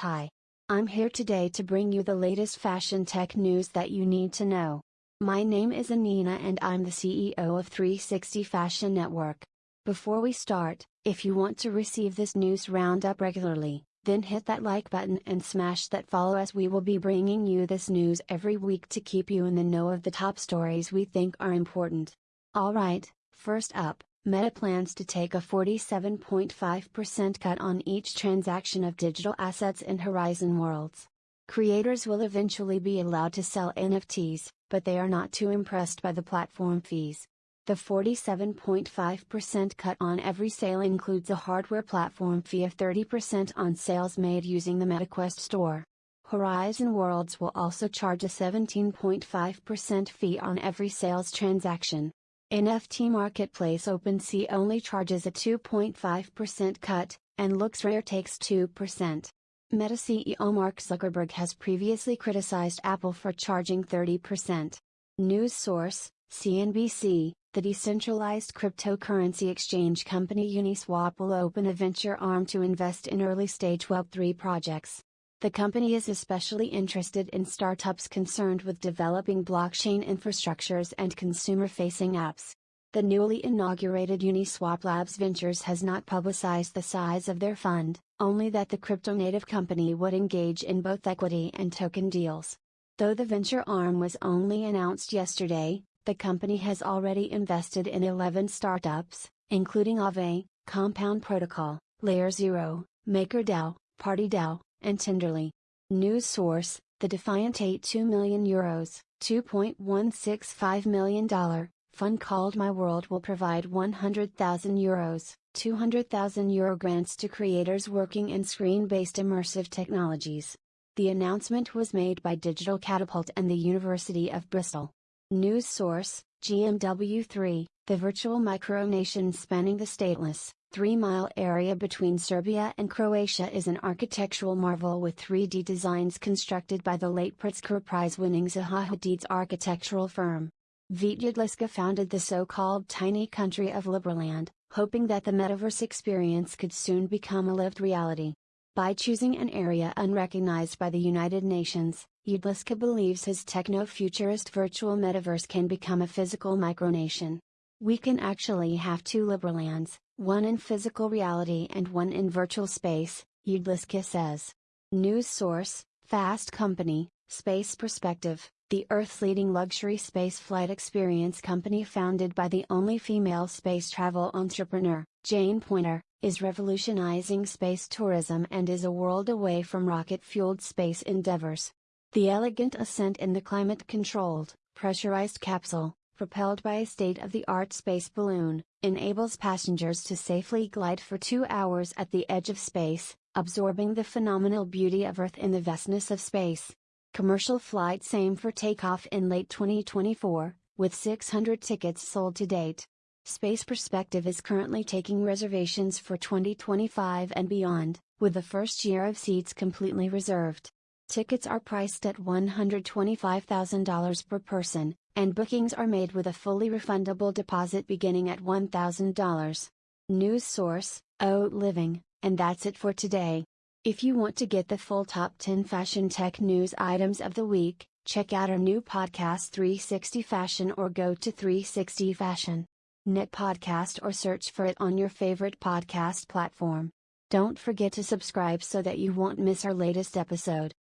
Hi. I'm here today to bring you the latest fashion tech news that you need to know. My name is Anina and I'm the CEO of 360 Fashion Network. Before we start, if you want to receive this news roundup regularly, then hit that like button and smash that follow as we will be bringing you this news every week to keep you in the know of the top stories we think are important. Alright, first up, Meta plans to take a 47.5% cut on each transaction of digital assets in Horizon Worlds. Creators will eventually be allowed to sell NFTs, but they are not too impressed by the platform fees. The 47.5% cut on every sale includes a hardware platform fee of 30% on sales made using the MetaQuest store. Horizon Worlds will also charge a 17.5% fee on every sales transaction. NFT marketplace OpenSea only charges a 2.5% cut, and LooksRare takes 2%. Meta CEO Mark Zuckerberg has previously criticized Apple for charging 30%. News source, CNBC, the decentralized cryptocurrency exchange company Uniswap will open a venture arm to invest in early stage Web3 projects. The company is especially interested in startups concerned with developing blockchain infrastructures and consumer facing apps. The newly inaugurated Uniswap Labs Ventures has not publicized the size of their fund, only that the crypto native company would engage in both equity and token deals. Though the venture arm was only announced yesterday, the company has already invested in 11 startups, including Aave, Compound Protocol, Layer Zero, MakerDAO, PartyDAO, and Tenderly. News source, the Defiant 82 million euros, $2.165 million, fund called My World will provide 100,000 euros, 200,000 euro grants to creators working in screen-based immersive technologies. The announcement was made by Digital Catapult and the University of Bristol. News source, GMW3, the virtual micronation spanning the stateless, three-mile area between Serbia and Croatia is an architectural marvel with 3D designs constructed by the late Pritzker Prize-winning Zaha Hadid's architectural firm. Vít founded the so-called tiny country of Liberland, hoping that the metaverse experience could soon become a lived reality. By choosing an area unrecognized by the United Nations, Jedlička believes his techno-futurist virtual metaverse can become a physical micronation. We can actually have two Liberlands, one in physical reality and one in virtual space, Jedlička says. News source, Fast Company, Space Perspective, the Earth's leading luxury space flight experience company founded by the only female space travel entrepreneur, Jane Poynter, is revolutionizing space tourism and is a world away from rocket-fueled space endeavors. The elegant ascent in the climate-controlled, pressurized capsule, propelled by a state-of-the-art space balloon, enables passengers to safely glide for two hours at the edge of space, absorbing the phenomenal beauty of Earth in the vastness of space. Commercial flights aim for takeoff in late 2024, with 600 tickets sold to date. Space Perspective is currently taking reservations for 2025 and beyond, with the first year of seats completely reserved. Tickets are priced at $125,000 per person, and bookings are made with a fully refundable deposit beginning at $1,000. News source, Haute Living, and that's it for today. If you want to get the full top 10 fashion tech news items of the week, check out our new podcast 360 Fashion or go to 360 Fashion. Net podcast or search for it on your favorite podcast platform. Don't forget to subscribe so that you won't miss our latest episode.